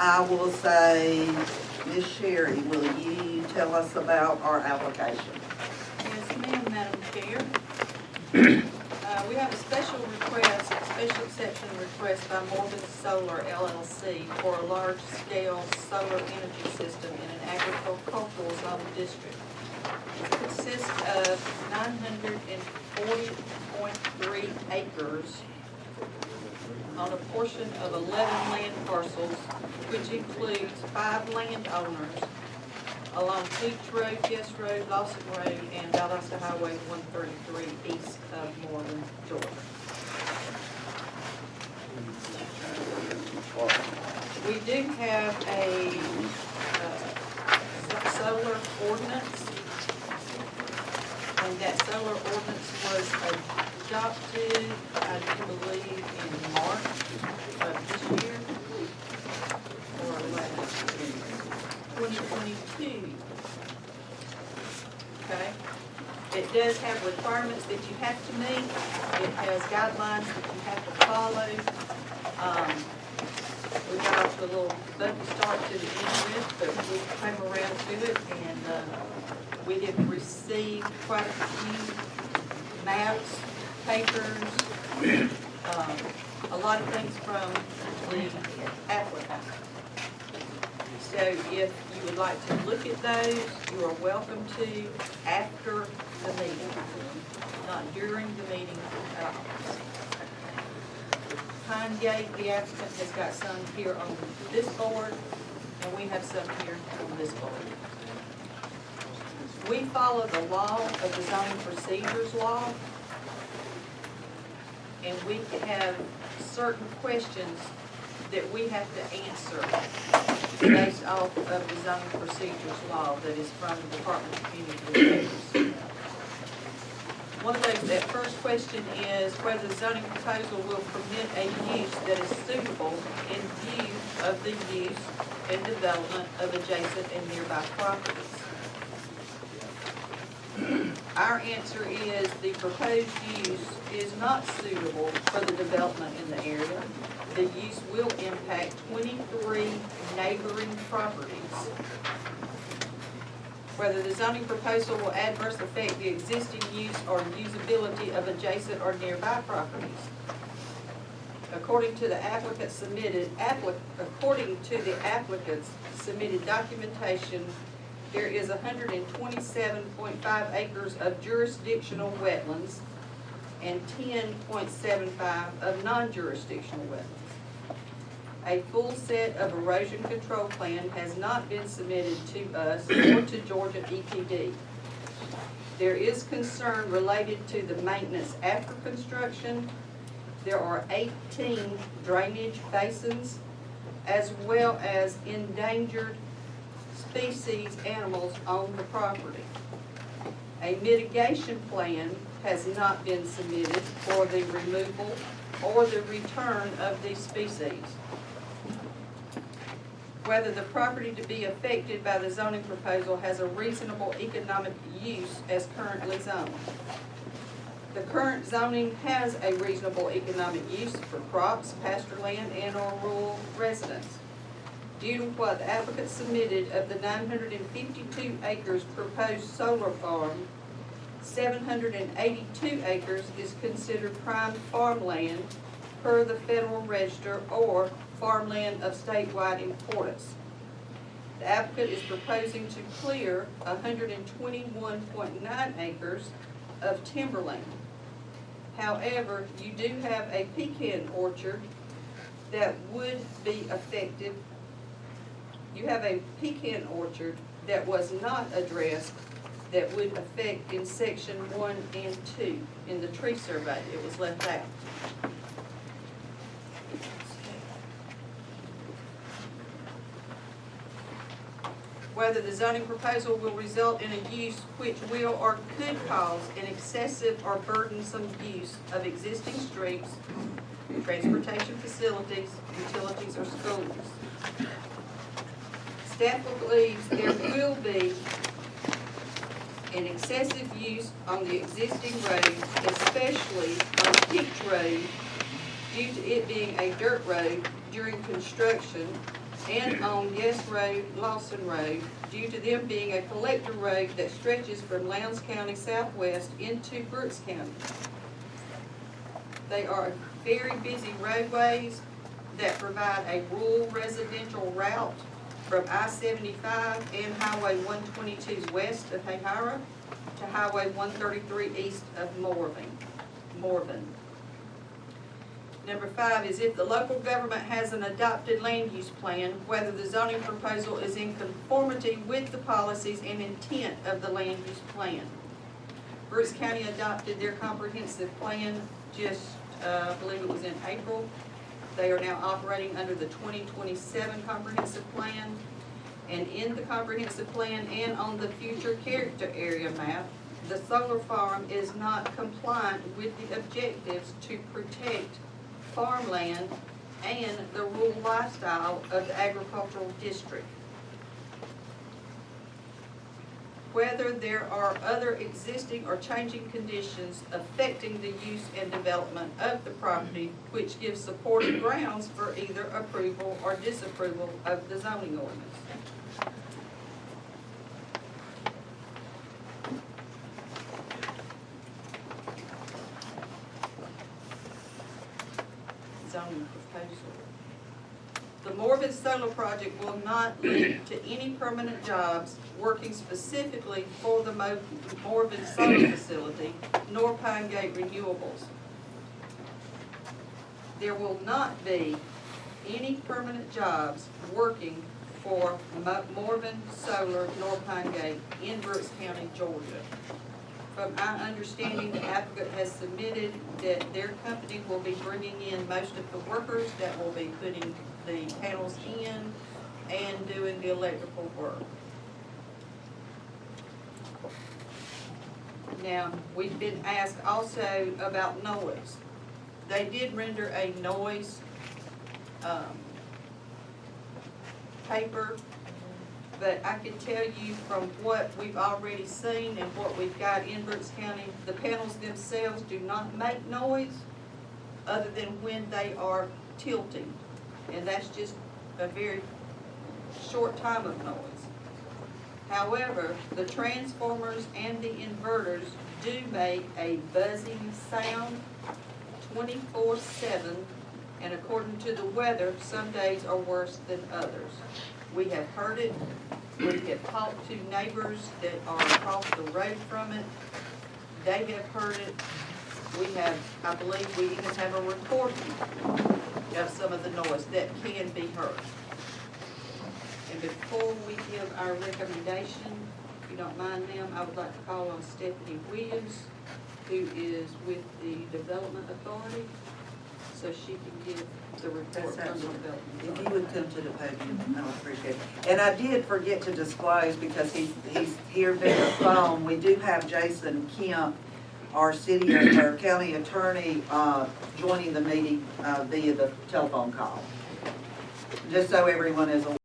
I will say, Ms. Sherry, will you tell us about our application? Yes, ma'am, Madam Chair. Uh, we have a special request, a special exception request by Morven Solar LLC for a large-scale solar energy system in an agricultural zone district. It consists of nine hundred and forty point three acres on a portion of eleven land parcels, which includes five landowners along Peach Road, Guest Road, Lawson Road, and Valdosta Highway one thirty-three east of Morven, Georgia. We do have a, uh, solar ordinance. And that solar ordinance was adopted, I believe, in March of this year. Or last year, twenty twenty-two. Okay? It does have requirements that you have to meet. It has guidelines that you have to follow. Um, we got off a little bumpy start to the end it, but we came around to it and, uh, we did receive quite a few maps, papers, um, a lot of things from the applicant. So if you would like to look at those, you are welcome to after the meeting, not during the meeting at. Pine Gate, the applicant has got some here on this board, and we have some here on this board. We follow the law of the zoning procedures law. And we have certain questions that we have to answer based off of the zoning procedures law that is from the Department of Community Affairs. One of those, that first question is whether the zoning proposal will permit a use that is suitable in view of the use and development of adjacent and nearby properties. Our answer is the proposed use is not suitable for the development in the area. The use will impact twenty-three neighboring properties. Whether the zoning proposal will adversely affect the existing use or usability of adjacent or nearby properties. According to the applicant submitted, applic, according to the applicant's submitted documentation, there is hundred and twenty-seven point five acres of jurisdictional wetlands and ten point seven five of non-jurisdictional wetlands. A full set of erosion control plan has not been submitted to us or to Georgia EPD. There is concern related to the maintenance after construction. There are eighteen drainage basins as well as endangered species animals on the property. A mitigation plan has not been submitted for the removal or the return of these species. Whether the property to be affected by the zoning proposal has a reasonable economic use as currently zoned. The current zoning has a reasonable economic use for crops, pasture land, and or rural residents. Due to what the applicant submitted of the nine hundred and fifty-two acres proposed solar farm, seven hundred and eighty-two acres is considered prime farmland per the Federal Register or farmland of statewide importance. The applicant is proposing to clear hundred and twenty-one point nine acres of timberland. However, you do have a pecan orchard that would be affected. You have a pecan orchard that was not addressed that would affect in section one and two in the tree survey. It was left out. Whether the zoning proposal will result in a use which will or could cause an excessive or burdensome use of existing streets, transportation facilities, utilities, or schools. Staff believes there will be an excessive use on the existing road, especially on Peach Road, due to it being a dirt road during construction and on Yes Road, Lawson Road, due to them being a collector road that stretches from Lowndes County southwest into Brooks County. They are very busy roadways that provide a rural residential route from I-75 and Highway 122 west of Hahira to Highway 133 east of Morven, Morven. Number five is if the local government has an adopted land use plan, whether the zoning proposal is in conformity with the policies and intent of the land use plan. Brooks County adopted their comprehensive plan just, uh, I believe it was in April. They are now operating under the twenty twenty-seven comprehensive plan. And in the comprehensive plan and on the future character area map, the solar farm is not compliant with the objectives to protect farmland and the rural lifestyle of the agricultural district. Whether there are other existing or changing conditions affecting the use and development of the property which give supported grounds for either approval or disapproval of the zoning ordinance. zoning proposal. The Morven Solar Project will not lead to any permanent jobs working specifically for the Mo- Morven Solar Facility, nor Pine Gate Renewables. There will not be any permanent jobs working for Mo- Morven Solar nor Pine Gate in Brooks County, Georgia. From our understanding, the applicant has submitted that their company will be bringing in most of the workers that will be putting the panels in and doing the electrical work. Now, we've been asked also about noise. They did render a noise, um, paper but I can tell you from what we've already seen and what we've got in Brooks County, the panels themselves do not make noise other than when they are tilting. And that's just a very short time of noise. However, the transformers and the inverters do make a buzzing sound twenty-four seven. And according to the weather, some days are worse than others. We have heard it, we have talked to neighbors that are across the road from it. They have heard it. We have, I believe we even have a recording of some of the noise that can be heard. And before we give our recommendation, if you don't mind them, I would like to call on Stephanie Williams, who is with the Development Authority, so she can give the report That's from the Development If you would come to the podium, I would appreciate it. And I did forget to disclose, because he's, he's here via phone, we do have Jason Kemp, our city, our county attorney, uh, joining the meeting uh, via the telephone call. Just so everyone is aware.